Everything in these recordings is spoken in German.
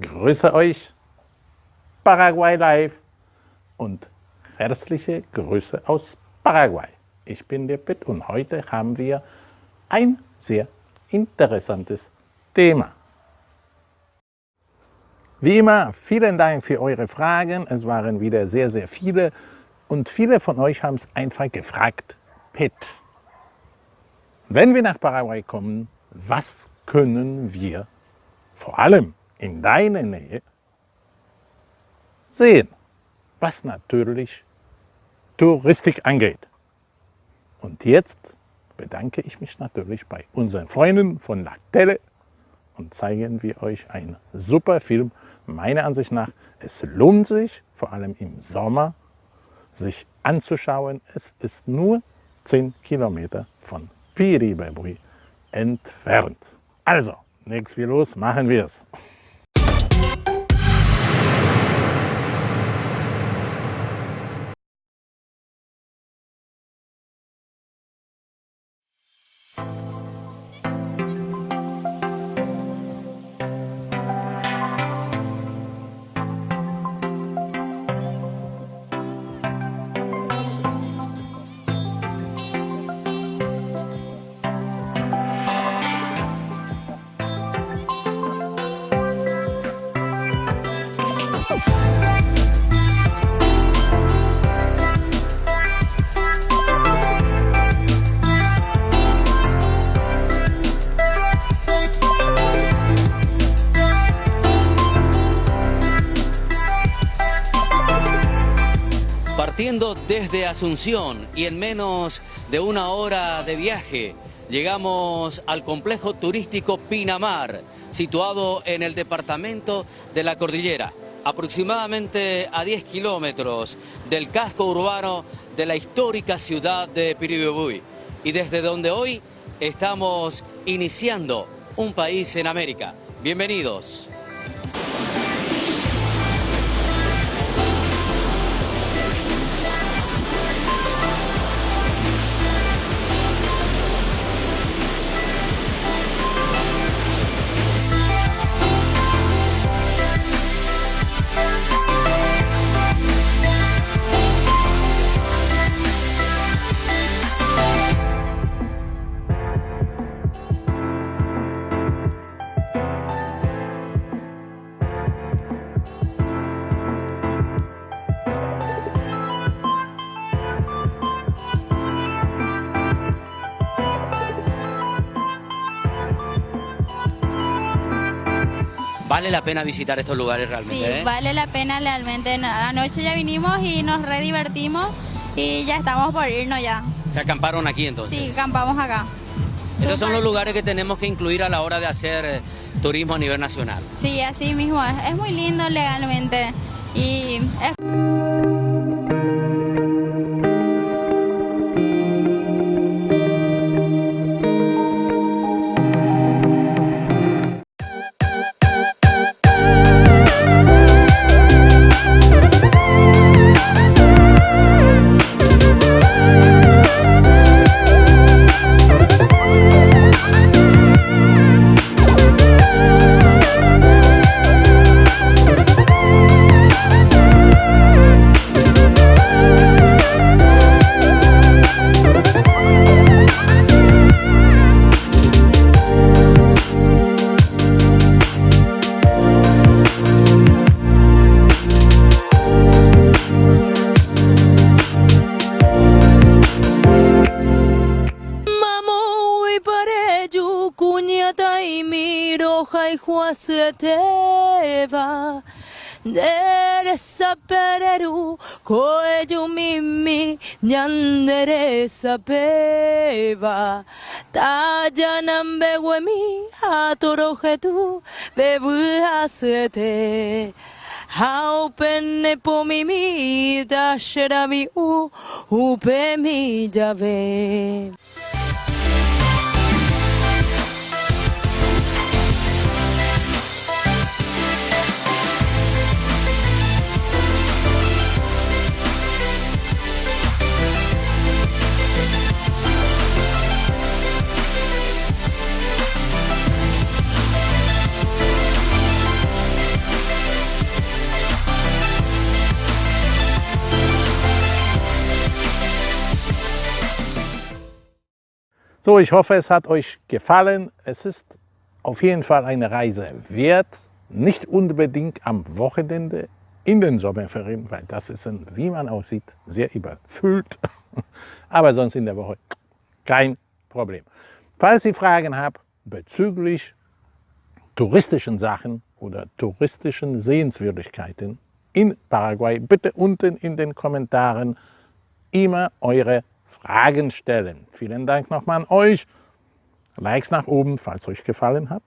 grüße euch, Paraguay Live und herzliche Grüße aus Paraguay. Ich bin der Pitt und heute haben wir ein sehr interessantes Thema. Wie immer, vielen Dank für eure Fragen. Es waren wieder sehr, sehr viele und viele von euch haben es einfach gefragt, Pitt, wenn wir nach Paraguay kommen, was können wir vor allem in deiner Nähe sehen, was natürlich Touristik angeht. Und jetzt bedanke ich mich natürlich bei unseren Freunden von La Tele und zeigen wir euch einen super Film. Meiner Ansicht nach, es lohnt sich, vor allem im Sommer, sich anzuschauen. Es ist nur 10 Kilometer von Piribebui entfernt. Also, nichts wie los, machen wir es. Partiendo desde Asunción y en menos de una hora de viaje, llegamos al complejo turístico Pinamar, situado en el departamento de la Cordillera, aproximadamente a 10 kilómetros del casco urbano de la histórica ciudad de Piribebuy y desde donde hoy estamos iniciando un país en América. Bienvenidos. Vale la pena visitar estos lugares realmente. Sí, ¿eh? vale la pena realmente. Anoche ya vinimos y nos re divertimos y ya estamos por irnos ya. Se acamparon aquí entonces. Sí, acampamos acá. Estos son los lugares que tenemos que incluir a la hora de hacer eh, turismo a nivel nacional. Sí, así mismo es. Es muy lindo legalmente y es Kukunyataimi Rohaihuasueteva Deresa pereru koeyumimi nyanderesa peva tayanam beguemi atorojetu bebuasete haupenne pomimi dasherami u upemi llave. So, ich hoffe, es hat euch gefallen. Es ist auf jeden Fall eine Reise wert. Nicht unbedingt am Wochenende in den Sommerferien, weil das ist, ein, wie man aussieht, sehr überfüllt. Aber sonst in der Woche kein Problem. Falls ihr Fragen habt bezüglich touristischen Sachen oder touristischen Sehenswürdigkeiten in Paraguay, bitte unten in den Kommentaren immer eure Fragen stellen. Vielen Dank nochmal an euch. Likes nach oben, falls euch gefallen hat.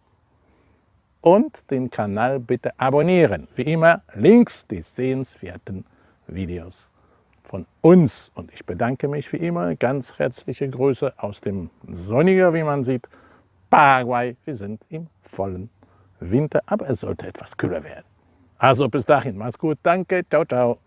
Und den Kanal bitte abonnieren. Wie immer links die sehenswerten Videos von uns. Und ich bedanke mich wie immer. Ganz herzliche Grüße aus dem sonniger, wie man sieht, Paraguay. Wir sind im vollen Winter, aber es sollte etwas kühler werden. Also bis dahin, macht's gut, danke, ciao, ciao.